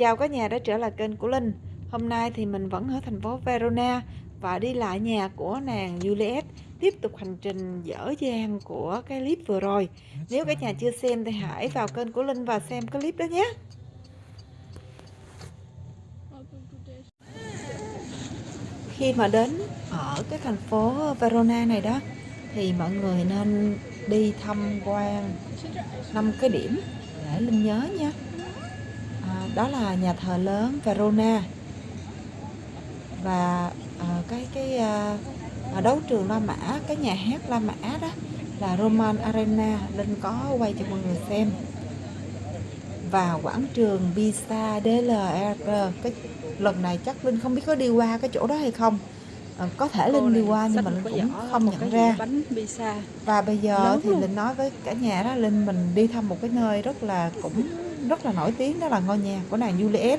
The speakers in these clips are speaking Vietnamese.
Chào cả nhà đã trở lại kênh của Linh. Hôm nay thì mình vẫn ở thành phố Verona Và đi lại nhà của nàng Juliet, Tiếp tục hành trình dở dang của cái clip vừa rồi. Nếu cả nhà chưa xem thì hãy vào kênh của Linh và xem cái clip đó nhé. Khi mà đến ở cái thành phố Verona này đó, Thì mọi người nên đi tham quan năm cái điểm để Linh nhớ nha đó là nhà thờ lớn Verona. Và à, cái cái à, đấu trường La Mã cái nhà hát La Mã đó là Roman Arena Linh có quay cho mọi người xem. Và quảng trường Pisa DLR cái lần này chắc Linh không biết có đi qua cái chỗ đó hay không. À, có thể Linh đi qua nhưng mà Linh cũng không nhận ra. và bây giờ thì Linh nói với cả nhà đó Linh mình đi thăm một cái nơi rất là cũng rất là nổi tiếng đó là ngôi nhà của nàng Juliet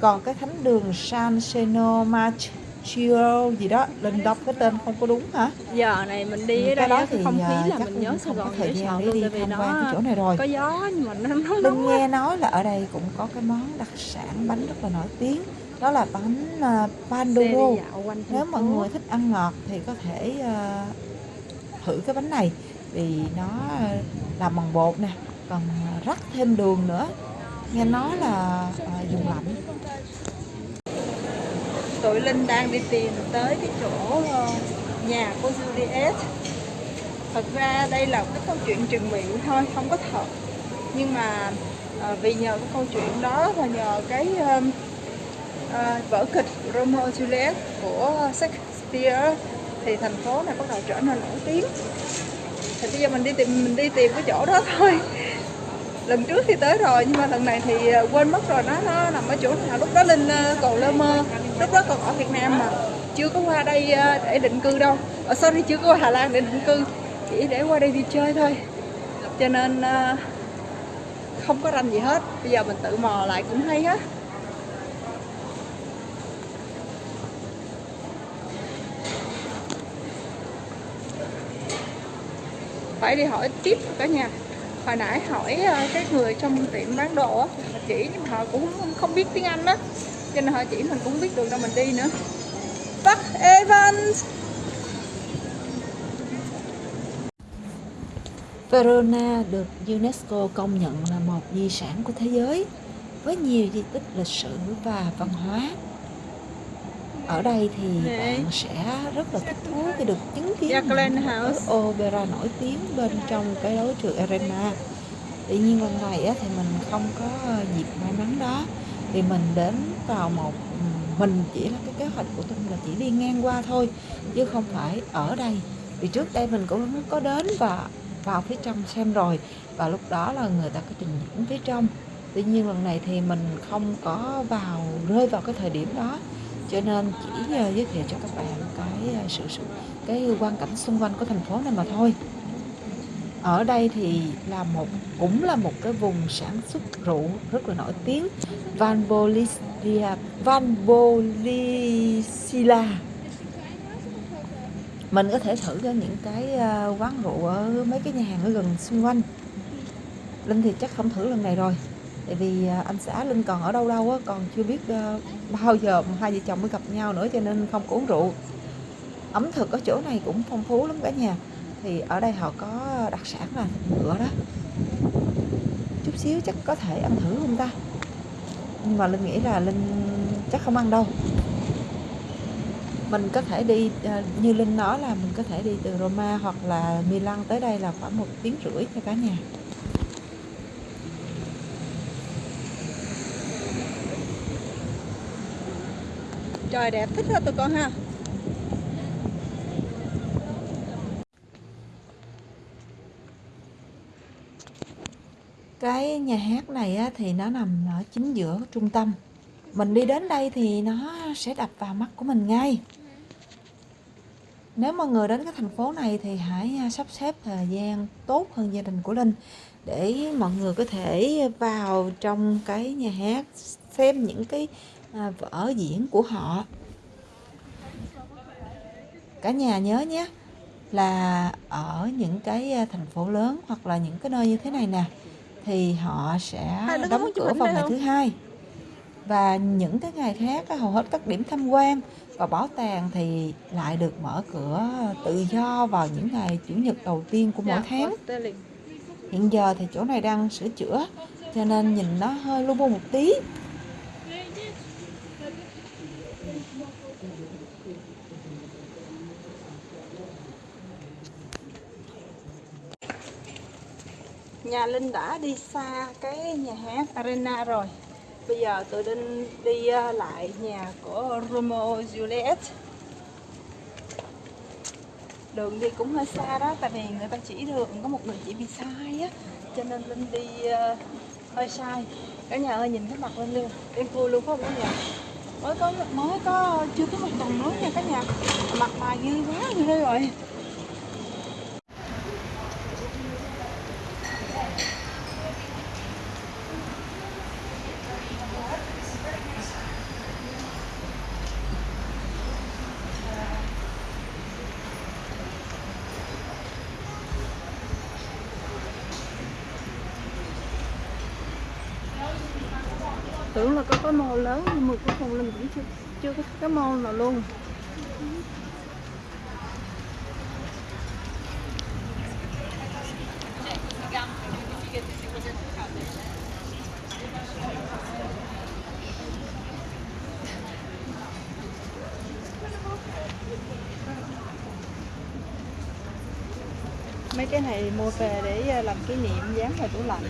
còn cái thánh đường San Seno Marchio gì đó Linh đọc cái tên không có đúng hả? Giờ này mình đi ở đây đó thì không khí à, là mình nhớ Sài không có Gòn thời gian để đi tham quan cái chỗ này rồi. có gió nhưng mà nó nóng Linh nghe nói là ở đây cũng có cái món đặc sản bánh rất là nổi tiếng đó là bánh uh, pandoro. Nếu mọi người thích ăn ngọt thì có thể uh, thử cái bánh này. Vì nó làm bằng bột nè còn à, rắc thêm đường nữa. Nghe nói là à, dùng lạnh. Tụi Linh đang đi tìm tới cái chỗ ờ, nhà của Juliet. Thật ra đây là cái câu chuyện truyền miệng thôi không có thật. Nhưng mà à, vì nhờ cái câu chuyện đó và nhờ cái uh, à, vở kịch Romeo Juliet của Shakespeare thì thành phố này bắt đầu trở nên nổi tiếng. Thì bây giờ mình đi tìm mình đi tìm cái chỗ đó thôi lần trước thì tới rồi, nhưng mà lần này thì ờ, quên mất rồi. Nó nó nằm ở chỗ nào? Lúc đó linh ờ, còn lơ mơ. Lúc đó còn ở việt nam mà. Chưa có qua đây ờ, để định cư đâu. Ở sau sorry, chưa có qua hà lan để định cư. Chỉ để qua đây đi chơi thôi. Cho nên không có rành gì hết. Bây giờ mình tự mò lại cũng hay hết phải đi hỏi tiếp cả nhà hồi nãy hỏi ờ, cái người trong tiệm bán đồ á chỉ, nhưng mà họ cũng không biết tiếng anh đó cho nên họ chỉ mình cũng biết đường đâu, mình đi nữa Bắc Evans Verona được UNESCO công nhận là một di sản của thế giới, với nhiều di tích lịch sử và văn hóa. Ở đây thì bạn sẽ rất là thích thú khi được chứng kiến một opera nổi tiếng bên trong cái đấu trường Arena. Tuy nhiên lần này á, thì mình không có dịp may mắn đó. Vì mình đến vào một mình chỉ là cái kế hoạch của tôi là chỉ đi ngang qua thôi chứ không phải ở đây. Vì trước đây mình cũng có đến và vào phía trong xem rồi và lúc đó là người ta có trình diễn phía trong. Tuy nhiên lần này thì mình không có vào rơi vào cái thời điểm đó cho nên chỉ ờ, giới thiệu cho các bạn cái ờ, sự, sự cái quan cảnh xung quanh của thành phố này mà thôi. Ở đây thì là một cũng là một cái vùng sản xuất rượu rất là nổi tiếng Van Bolisia Van Bolisila mình có thể thử cho những cái ờ, quán rượu ở mấy cái nhà hàng ở gần xung quanh. Linh thì chắc không thử lần này rồi tại vì à, anh xã Linh còn ở đâu đâu á, còn chưa biết ờ, bao giờ hai vợ chồng mới gặp nhau nữa cho nên không có uống rượu. Ẩm thực ở chỗ này cũng phong phú lắm cả nhà. Thì ở đây họ có đặc sản là thịt ngựa đó. Chút xíu chắc có thể ăn thử không ta? Nhưng mà linh nghĩ là linh chắc không ăn đâu. Mình có thể đi ờ, như linh nói là mình có thể đi từ Roma hoặc là Milan tới đây là khoảng một tiếng rưỡi cho cả nhà. Trời đẹp thích hết tụi con ha. Cái nhà hát này á, thì nó nằm ở chính giữa trung tâm. Mình đi đến đây thì nó sẽ đập vào mắt của mình ngay. Nếu mà người đến cái thành phố này thì hãy à, sắp xếp thời gian tốt hơn gia đình của Linh để mọi người có thể vào trong cái nhà hát xem những cái vở diễn của họ. Cả nhà nhớ nhé là ở những cái à, thành phố lớn hoặc là những cái nơi như thế này nè thì họ sẽ đóng cửa vào ngày thứ hai. Và những cái ngày khác hầu hết các điểm tham quan và bảo tàng thì lại được mở cửa tự do vào những ngày chủ nhật đầu tiên của mỗi tháng. hiện giờ thì chỗ này đang sửa chữa cho nên nhìn nó hơi lu bu một tí nhà Linh đã đi xa cái nhà hát Arena rồi. Bây giờ tôi Linh đi ờ, lại nhà của Romeo Juliet. Đường đi cũng hơi xa đó tại vì người ta chỉ đường có một người chỉ bị sai á cho nên Linh đi uh, hơi sai. Cả nhà ơi nhìn cái mặt Linh luôn em vui luôn không cả nhà? Mới có mới có chưa có một tuần nữa nha cả nhà. Mặt mày dư quá ghê rồi. Tưởng là có cái mô lớn, nhưng mà cuối cùng linh cũng chưa chưa có cái mô nào luôn. Mấy cái này mua về để ờ, làm kỷ niệm dán vào tủ lạnh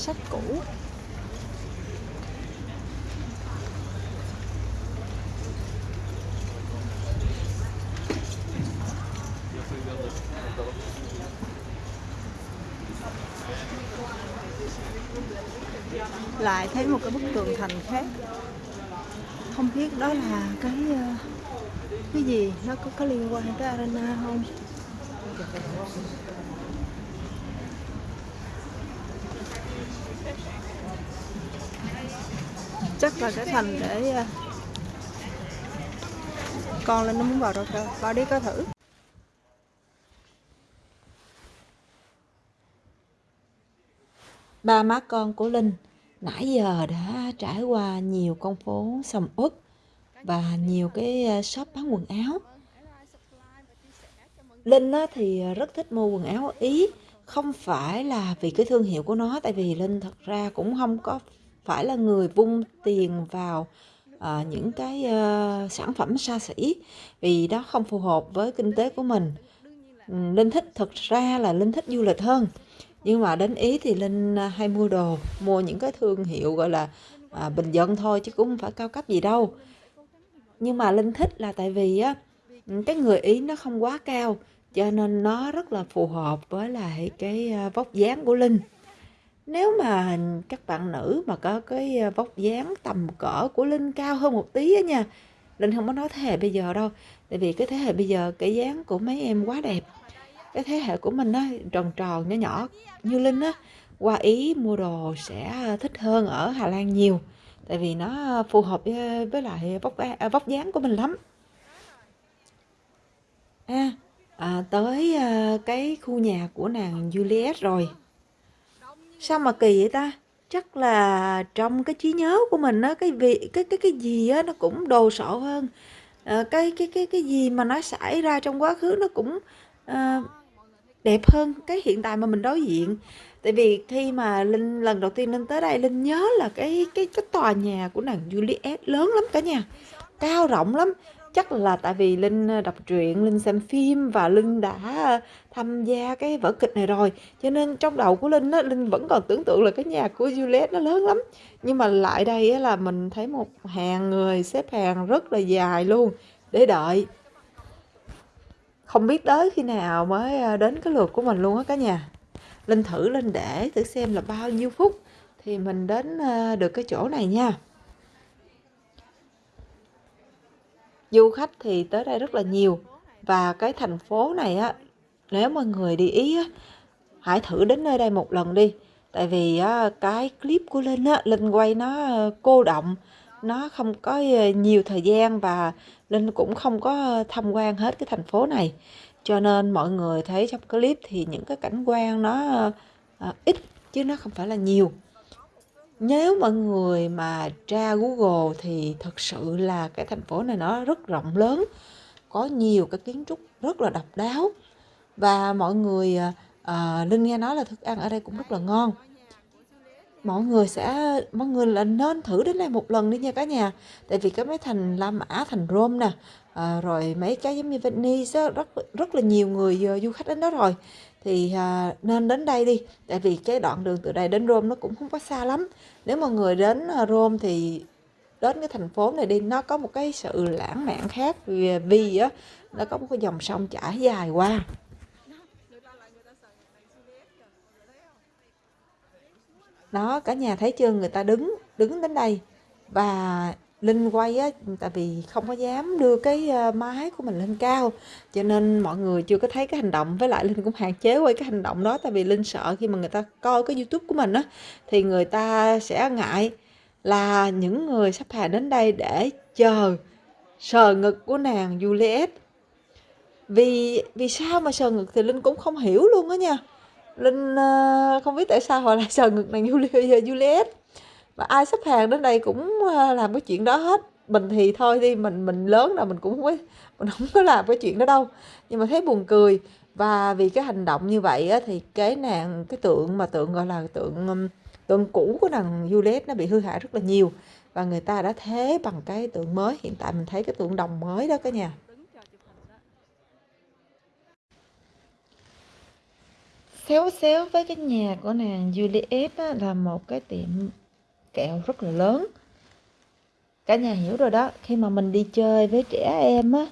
sách cũ lại thấy một cái bức tường thành khác. Không biết đó là cái ờ, cái gì? Nó có có liên quan tới arena không? Chắc là cái thành để ờ, con lên nó muốn vào đâu cơ vào đi coi thử. Ba má con của Linh nãy giờ đã trải qua nhiều con phố sầm uất và nhiều cái ờ, shop bán quần áo. Linh thì ờ, rất thích mua quần áo Ý, không phải là vì cái thương hiệu của nó, tại vì Linh thật ra cũng không có phải là người vung tiền vào à, những cái uh, sản phẩm xa xỉ vì đó không phù hợp với kinh tế của mình. Linh thích thật ra là Linh thích du lịch hơn nhưng mà đến ý thì linh à, hay mua đồ mua những cái thương hiệu gọi là à, bình dân thôi chứ cũng không phải cao cấp gì đâu. Nhưng mà linh thích là tại vì á cái người ý nó không quá cao cho nên nó rất là phù hợp với lại cái à, vóc dáng của linh. Nếu mà các bạn nữ mà có cái à, vóc dáng tầm cỡ của linh cao hơn một tí á nha linh không có nói thế hệ bây giờ đâu. Tại vì cái thế hệ bây giờ cái dáng của mấy em quá đẹp cái thế hệ của mình á tròn tròn nhỏ nhỏ. Như linh á qua ý mua đồ sẽ à, thích hơn ở hà lan nhiều. Tại vì nó phù hợp với, với lại vóc à, vóc dáng của mình lắm. À, à tới à, cái khu nhà của nàng Juliet rồi. Sao mà kỳ vậy ta? Chắc là trong cái trí nhớ của mình á cái vị cái cái cái gì á nó cũng đồ sộ hơn. À, cái cái cái cái gì mà nó xảy ra trong quá khứ nó cũng à, đẹp hơn cái hiện tại mà mình đối diện. Tại vì khi mà linh lần đầu tiên linh tới đây linh nhớ là cái cái cái tòa nhà của nàng Juliet lớn lắm cả nhà cao rộng lắm. Chắc là tại vì linh ờ, đọc truyện linh xem phim và linh đã ờ, tham gia cái vở kịch này rồi. Cho nên trong đầu của linh á linh vẫn còn tưởng tượng là cái nhà của Juliet nó lớn lắm. Nhưng mà lại đây á, là mình thấy một hàng người xếp hàng rất là dài luôn để đợi không biết tới khi nào mới ờ, đến cái lượt của mình luôn á cả nhà. Linh thử lên để thử xem là bao nhiêu phút thì mình đến ờ, được cái chỗ này nha. Du khách thì tới đây rất là nhiều và cái thành phố này á nếu mọi người đi ý á hãy thử đến nơi đây một lần đi. Tại vì á, cái clip của Linh á Linh quay nó cô động nó không có ờ, nhiều thời gian và Linh cũng không có ờ, tham quan hết cái thành phố này. Cho nên mọi người thấy trong clip thì những cái cảnh quan nó à, ít chứ nó không phải là nhiều. Nếu mọi người mà tra Google thì thật sự là cái thành phố này nó rất rộng lớn có nhiều cái kiến trúc rất là độc đáo. Và mọi người à, Linh nghe nói là thức ăn ở đây cũng rất là ngon mọi người sẽ mọi người là nên thử đến đây một lần đi nha cả nhà. Tại vì cái mấy thành La Mã thành Rome nè à, rồi mấy cái giống như Venice đó, rất rất là nhiều người uh, du khách đến đó rồi. Thì à, nên đến đây đi tại vì cái đoạn đường từ đây đến Rome nó cũng không có xa lắm. Nếu mà người đến à, Rome thì đến cái thành phố này đi nó có một cái sự lãng mạn khác vì, vì á nó có một cái dòng sông chảy dài qua. Đó, cả nhà thấy chưa? Người ta đứng đứng đến đây. Và Linh quay á, tại vì không có dám đưa cái ờ, máy của mình lên cao. Cho nên mọi người chưa có thấy cái hành động. Với lại Linh cũng hạn chế quay cái hành động đó, tại vì Linh sợ khi mà người ta coi cái YouTube của mình á, thì người ta sẽ ngại là những người sắp hàng đến đây để chờ, sờ ngực của nàng Juliet. Vì vì sao mà sờ ngực thì Linh cũng không hiểu luôn á nha. Linh uh, không biết tại sao họ lại sờ ngực nàng ờ, Juliet. Và ai xếp hàng đến đây cũng ờ, làm cái chuyện đó hết. Mình thì thôi đi mình mình lớn rồi mình cũng không có mình không có làm cái chuyện đó đâu. Nhưng mà thấy buồn cười. Và vì cái hành động như vậy á, thì cái nàng cái tượng mà tượng gọi là tượng tượng cũ của nàng Juliet nó bị hư hại rất là nhiều. Và người ta đã thế bằng cái tượng mới. Hiện tại mình thấy cái tượng đồng mới đó cả nhà. Khéo xéo với cái nhà của nàng Juliet á, là một cái tiệm kẹo rất là lớn. Cả nhà hiểu rồi đó. Khi mà mình đi chơi với trẻ em á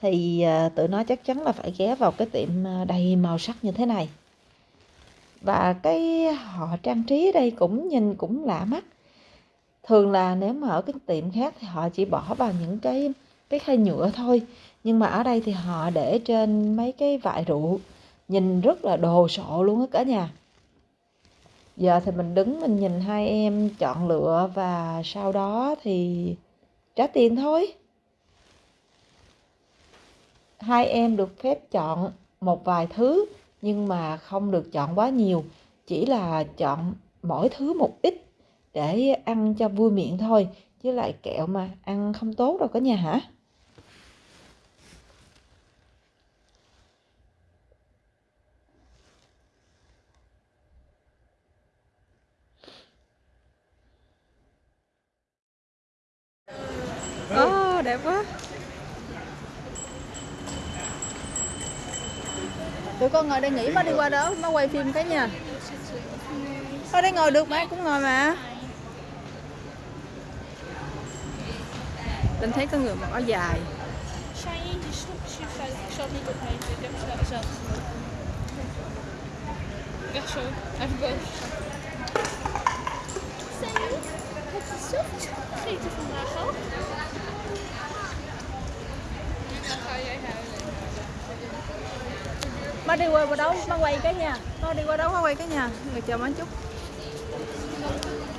thì à, tụi nó chắc chắn là phải ghé vào cái tiệm à, đầy màu sắc như thế này. Và cái họ trang trí ở đây cũng nhìn cũng lạ mắt. Thường là nếu mà ở cái tiệm khác thì họ chỉ bỏ vào những cái cái khay nhựa thôi. Nhưng mà ở đây thì họ để trên mấy cái vại rượu nhìn rất là đồ sộ luôn á cả nhà. Giờ thì mình đứng mình nhìn hai em chọn lựa và sau đó thì trả tiền thôi. Hai em được phép chọn một vài thứ nhưng mà không được chọn quá nhiều, chỉ là chọn mỗi thứ một ít để ăn cho vui miệng thôi, chứ lại kẹo mà ăn không tốt đâu cả nhà hả? Ồ, đẹp quá Tụi con ngồi đây nghỉ má đi qua đó, má quay phim cái nha Ở đây ngồi được mà, cũng ngồi mà Linh thấy có người mặc áo dài Salut, het is soft. Gegeten vandaag al. Má đi qua đâu, má quay cái nha Má đi qua đó, má quay cái nhà. Người chờ má chút.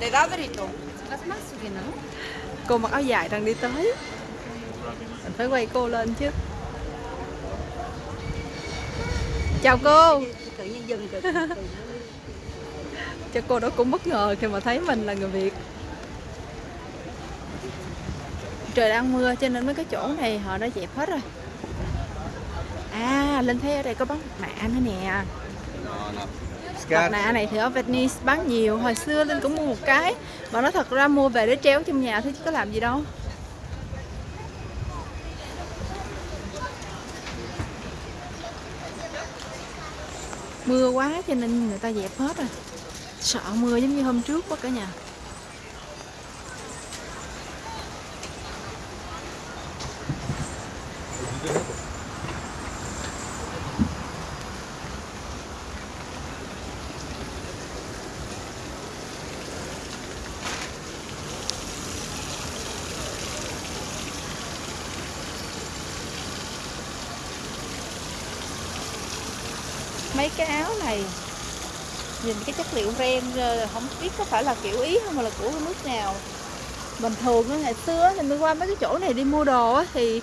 ¿De da Brito? Las más bien, no? Cô mặc áo dài đang đi tới. Mình phải quay cô lên chứ. Chào cô. Tự nhiên dừng rồi. Cho cô đó cũng bất ngờ khi mà thấy mình là người Việt. Trời đang mưa cho nên mấy cái chỗ này họ đã dẹp hết rồi À, Linh thấy ở đây có bán nạ nữa nè. Mặt nạ này thì ở Venice bán nhiều Hồi xưa Linh cũng mua một cái. Mà nó thật ra mua về để treo trong nhà thôi chứ có làm gì đâu. Mưa quá cho nên người ta dẹp hết rồi. Sợ mưa giống như hôm trước quá cả nhà mấy cái áo này. Nhìn cái chất liệu ren ờ, không biết có phải là kiểu ý không mà là của nước nào. Bình thường ngày xưa thì mình qua mấy cái chỗ này đi mua đồ á thì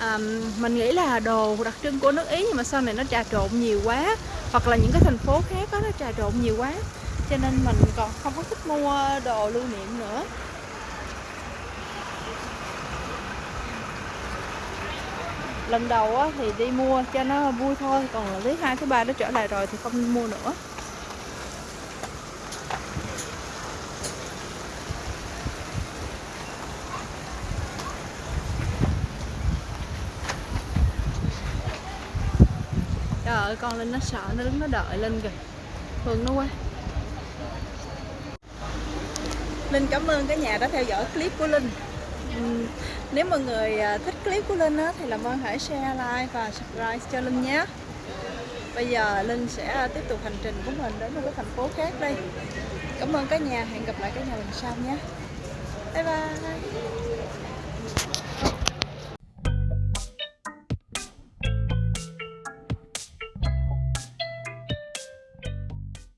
um, mình nghĩ là đồ đặc trưng của nước ý nhưng mà sau này nó trà trộn nhiều quá hoặc là những cái thành phố khác đó, nó trà trộn nhiều quá. Cho nên mình còn không có thích mua đồ lưu niệm nữa. Lần đầu á, thì đi mua cho nó vui thôi còn là thứ hai thứ ba nó trở lại rồi thì không mua nữa. Trời ơi con linh nó sợ nó đứng nó đợi linh kìa. Thường nó quá. Linh cảm ơn cả nhà đã theo dõi clip của Linh. Nếu mọi người à, thích clip của Linh á, thì làm ơn hãy share, like và subscribe cho Linh nhé. Bây giờ Linh sẽ à, tiếp tục hành trình của mình đến một cái thành phố khác đây. Cảm ơn cả nhà, hẹn gặp lại cả nhà lần sau nhé. Bye bye.